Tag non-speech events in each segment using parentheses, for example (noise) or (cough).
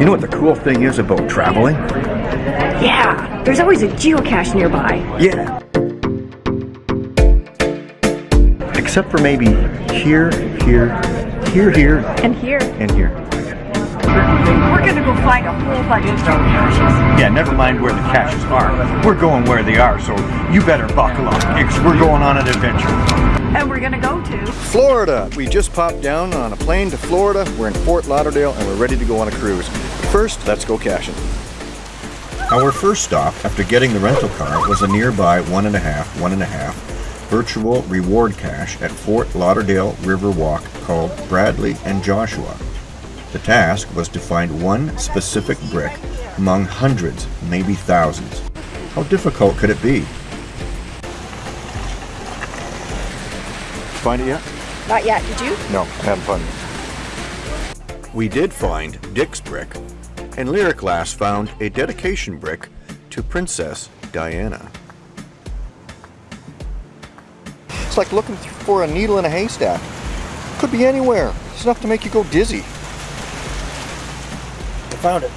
You know what the cool thing is about traveling? Yeah, there's always a geocache nearby. Yeah. Except for maybe here, here, here, here, And here, and here. We're gonna go find a whole bunch of geocaches. Yeah, never mind where the caches are. We're going where they are, so you better buckle up, because we're going on an adventure. And we're gonna go to Florida. We just popped down on a plane to Florida. We're in Fort Lauderdale and we're ready to go on a cruise. First, let's go caching. Our first stop after getting the rental car was a nearby one and a half, one and a half virtual reward cache at Fort Lauderdale Riverwalk called Bradley and Joshua. The task was to find one specific brick among hundreds, maybe thousands. How difficult could it be? Find it yet? Not yet, did you? No, I'm having fun. We did find Dick's brick, and Lyric Lass found a dedication brick to Princess Diana. It's like looking for a needle in a haystack. Could be anywhere. It's enough to make you go dizzy. Found it.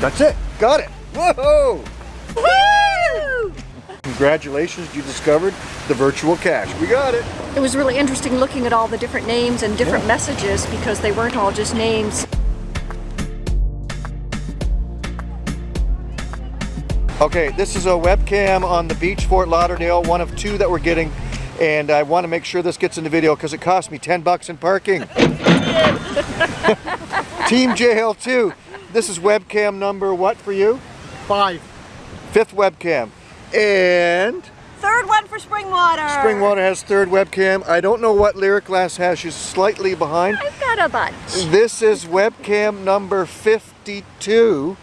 That's it. Got it. Whoa! Woo! Congratulations, you discovered the virtual cache. We got it. It was really interesting looking at all the different names and different messages because they weren't all just names. Okay, this is a webcam on the beach, Fort Lauderdale, one of two that we're getting. And I want to make sure this gets in the video because it cost me 10 bucks in parking. (laughs) Team JL2, this is webcam number what for you? Five. Fifth webcam. And Third one for Springwater. Springwater has third webcam. I don't know what Lyric Glass has. She's slightly behind. I've got a bunch. This is webcam number 52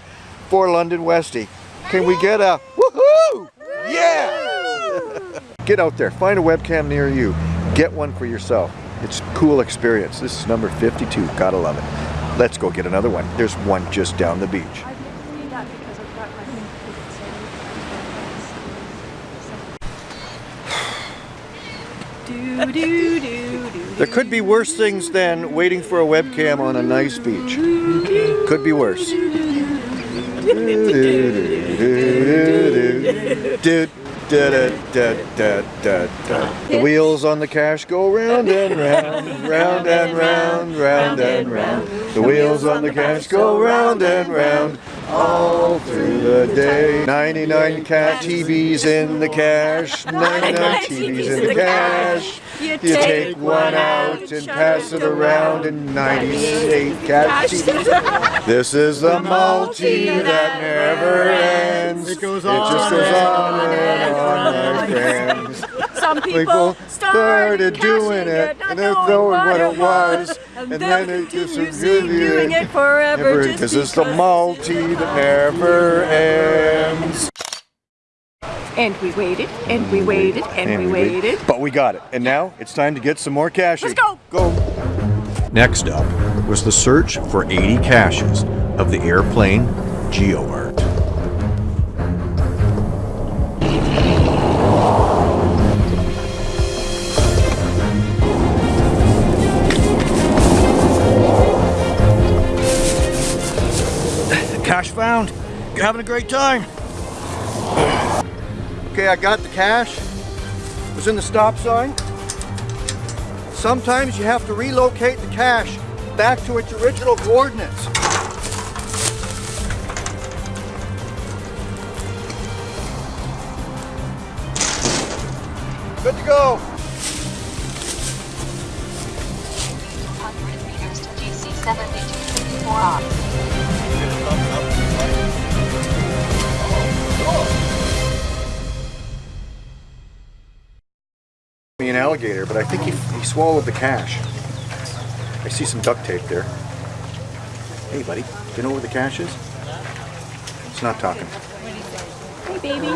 for London Westie. Can we get a woohoo? Yeah! get out there, find a webcam near you. Get one for yourself. It's a cool experience. This is number 52, gotta love it. Let's go get another one. There's one just down the beach. Do, do, do, do. There could be worse things than waiting for a webcam on a nice beach. Could be worse. The wheels on the cache go round and round, round and round, round and round. The wheels on the cache go round and round all through the day. 99 cat TVs in the cache, (laughs) 99 TVs in the cache. You take one out and pass it around and 98 cat TVs. (laughs) This is the multi that never ends. It on. Just goes on and on, my friends. Some people, People started, started doing it, not and they knowing knowing what it was, was, and and then then it just doing it forever just Because it's the multi that never ends. And we waited, and we waited, and, we waited. But we got it. And now it's time to get some more cash. Let's go. Go. Next up was the search for 80 caches of the airplane GeoArt. Cache found. You're having a great time. Okay, I got the cache. It was in the stop sign. Sometimes you have to relocate the cache back to its original coordinates. Good to go. Me an alligator, but I think he, he swallowed the cache. I see some duct tape there. Hey, buddy, do you know where the cache is? It's not talking. Hey, baby.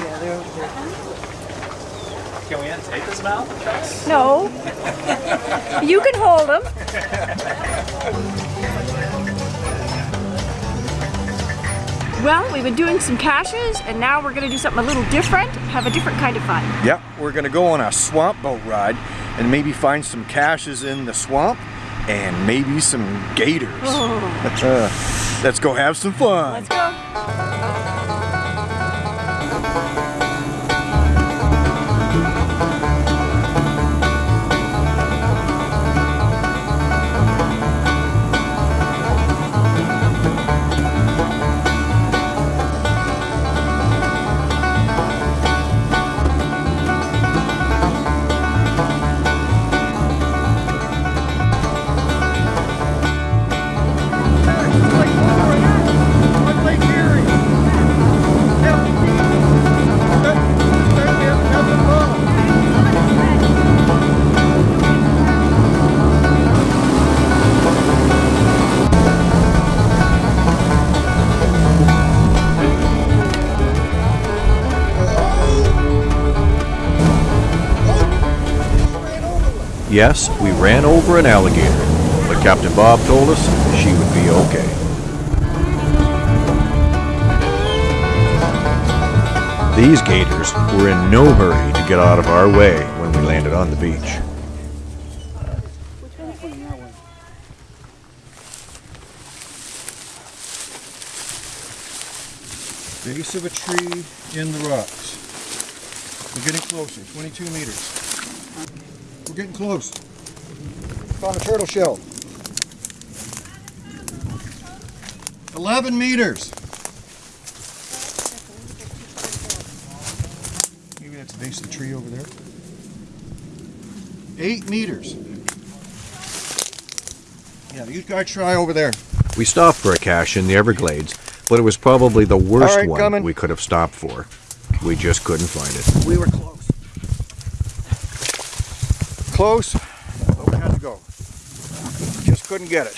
Can we untake his mouth? No. you can hold them. (laughs) Well, we've been doing some caches, and now we're going to do something a little different, have a different kind of fun. Yep, we're gonna go on a swamp boat ride and maybe find some caches in the swamp and maybe some gators. Oh. (laughs) Let's go have some fun. Yes, we ran over an alligator, but Captain Bob told us she would be okay. These gators were in no hurry to get out of our way when we landed on the beach. Base of a tree in the rocks. We're getting closer, 22 meters. We're getting close. Found a turtle shell. 11 meters. Maybe that's the base of the tree over there. Eight meters. Yeah, you guys try over there. We stopped for a cache in the Everglades, but it was probably the worst All right, one coming. we could have stopped for. We just couldn't find it. We were close. But we had to go. Just couldn't get it.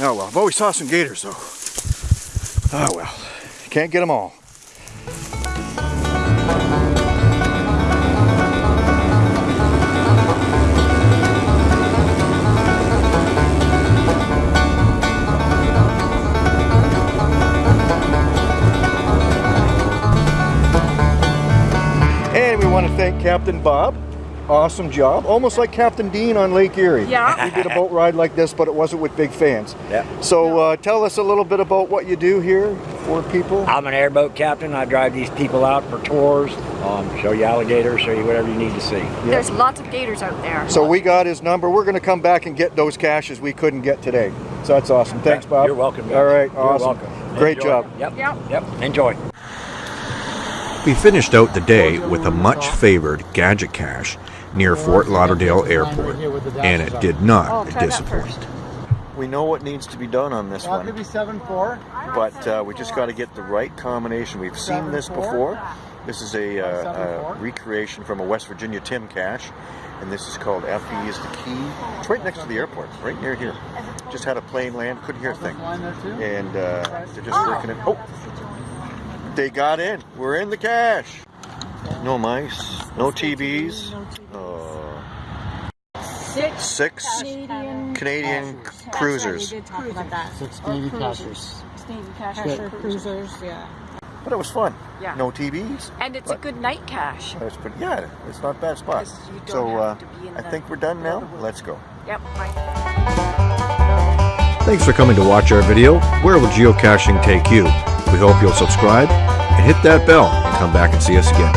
Oh well, but we saw some gators though. Oh well, can't get them all. And we want to thank Captain Bob. Awesome job. Almost like Captain Dean on Lake Erie. Yeah. We did a boat ride like this, but it wasn't with big fans. Yeah. So uh, tell us a little bit about what you do here for people. I'm an airboat captain. I drive these people out for tours, um, show you alligators, show you whatever you need to see. There's lots of gators out there. So we got his number. We're going to come back and get those caches we couldn't get today. So that's awesome. Thanks, Bob. You're welcome. guys. All right. You're awesome. welcome. Great Enjoy. job. Yep. Yep. Yep. Enjoy. We finished out the day with a much favored gadget cache near Fort Lauderdale Airport, and it did Oh, not disappoint. We know what needs to be done on this I'll give you seven four. but uh, we just got to get the right combination. We've seen this before. This is a, uh, a recreation from a West Virginia Tim cache, and this is called FE is the key. It's right next to the airport, right near here. Just had a plane land, couldn't hear a thing, Line there too. and uh, they're just working it. Oh, they got in. We're in the cache. No mice, no TVs. Uh, Six six Canadian Canadian cruisers. Six Navy cashers. Navy caches or cruisers, yeah. But it was fun. Yeah. No TVs. And it's a good night cache. It's pretty, yeah, it's not a bad spot. you don't So uh, to be in I the- think we're done now. Let's go. Yep. Right. Thanks for coming to watch our video, Where Will Geocaching Take You? We hope you'll subscribe and hit that bell and come back and see us again.